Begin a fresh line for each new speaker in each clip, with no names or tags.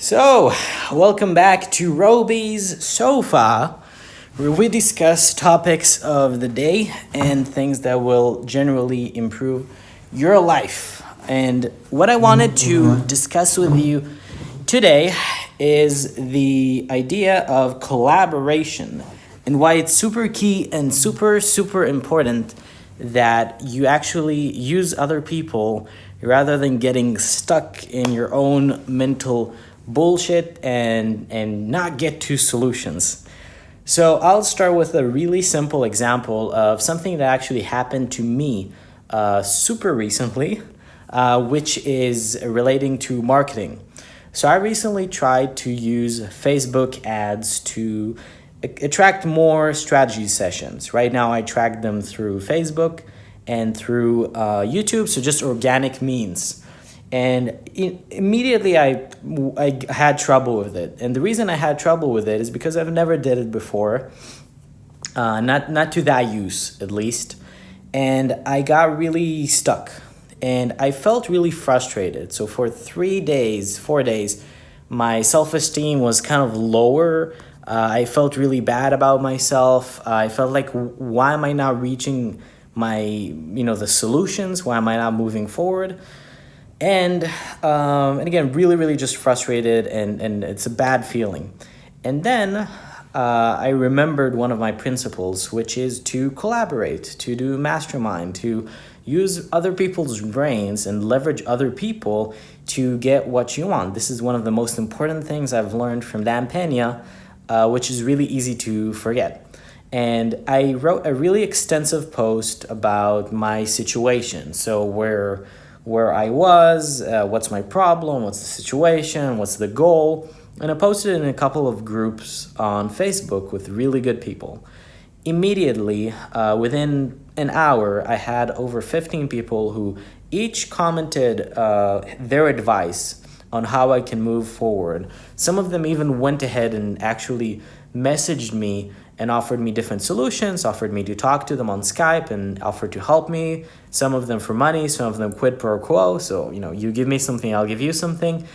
So, welcome back to Roby's Sofa, where we discuss topics of the day and things that will generally improve your life. And what I wanted to discuss with you today is the idea of collaboration and why it's super key and super, super important that you actually use other people rather than getting stuck in your own mental bullshit and and not get to solutions. So I'll start with a really simple example of something that actually happened to me uh, super recently, uh, which is relating to marketing. So I recently tried to use Facebook ads to attract more strategy sessions. Right now I track them through Facebook and through uh, YouTube, so just organic means and immediately I, I had trouble with it. And the reason i had trouble with it is because i've never did it before. Uh, not not to that use at least. And i got really stuck. And i felt really frustrated. So for three days four days my self-esteem was kind of lower. Uh, i felt really bad about myself. Uh, i felt like why am i not reaching my you know the solutions? Why am i not moving forward and um, and again really really just frustrated and and it's a bad feeling. And then uh, I remembered one of my principles which is to collaborate to do mastermind to use other people's brains and leverage other people to get what you want. This is one of the most important things I've learned from Dan Pena uh, which is really easy to forget. And I wrote a really extensive post about my situation. So where where I was, uh, what's my problem, what's the situation, what's the goal, and I posted in a couple of groups on Facebook with really good people. Immediately, uh, within an hour, I had over 15 people who each commented uh, their advice on how I can move forward. Some of them even went ahead and actually messaged me and offered me different solutions, offered me to talk to them on Skype and offered to help me. Some of them for money, some of them quid pro quo. So, you know, you give me something, I'll give you something.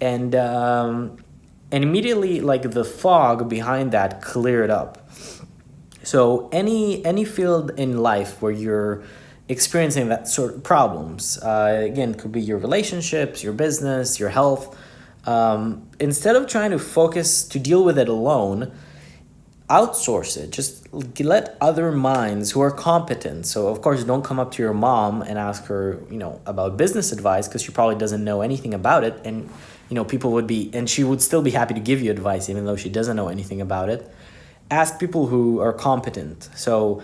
And, um, and immediately like the fog behind that cleared up. So any, any field in life where you're experiencing that sort of problems, uh, again, could be your relationships, your business, your health, um, instead of trying to focus to deal with it alone, outsource it. Just let other minds who are competent. So of course don't come up to your mom and ask her you know about business advice because she probably doesn't know anything about it. And you know people would be and she would still be happy to give you advice even though she doesn't know anything about it. Ask people who are competent. So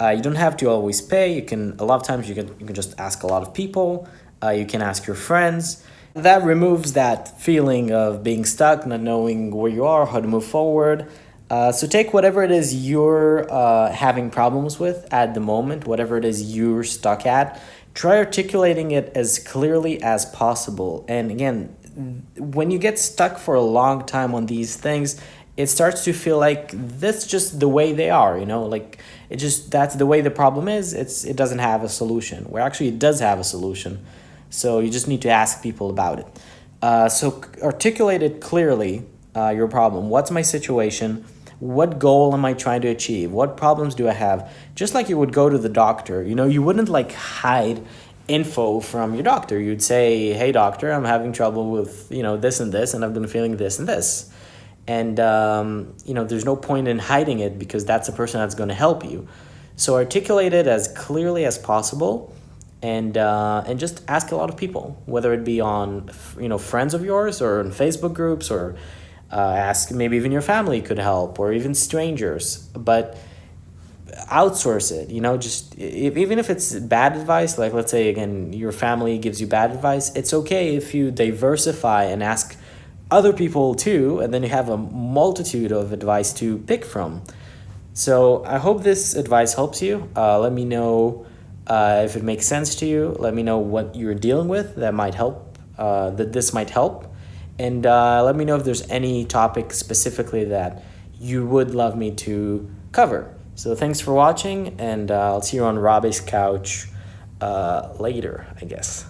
uh, you don't have to always pay. You can a lot of times you can you can just ask a lot of people. Uh, you can ask your friends. That removes that feeling of being stuck not knowing where you are how to move forward uh, so take whatever it is you're uh, having problems with at the moment, whatever it is you're stuck at, try articulating it as clearly as possible. And again, when you get stuck for a long time on these things, it starts to feel like that's just the way they are, you know, like it just, that's the way the problem is. It's, it doesn't have a solution where actually it does have a solution. So you just need to ask people about it. Uh, so articulate it clearly, uh, your problem. What's my situation? What goal am I trying to achieve? What problems do I have? Just like you would go to the doctor, you know, you wouldn't like hide info from your doctor. You'd say, hey, doctor, I'm having trouble with, you know, this and this, and I've been feeling this and this. And, um, you know, there's no point in hiding it because that's the person that's going to help you. So articulate it as clearly as possible and uh, and just ask a lot of people, whether it be on, you know, friends of yours or in Facebook groups or uh, ask maybe even your family could help or even strangers but outsource it you know just if, even if it's bad advice like let's say again your family gives you bad advice it's okay if you diversify and ask other people too and then you have a multitude of advice to pick from. So i hope this advice helps you. Uh, let me know uh, if it makes sense to you. Let me know what you're dealing with that might help uh, that this might help and uh, let me know if there's any topic specifically that you would love me to cover. So thanks for watching, and uh, I'll see you on Robbie's couch uh, later, I guess.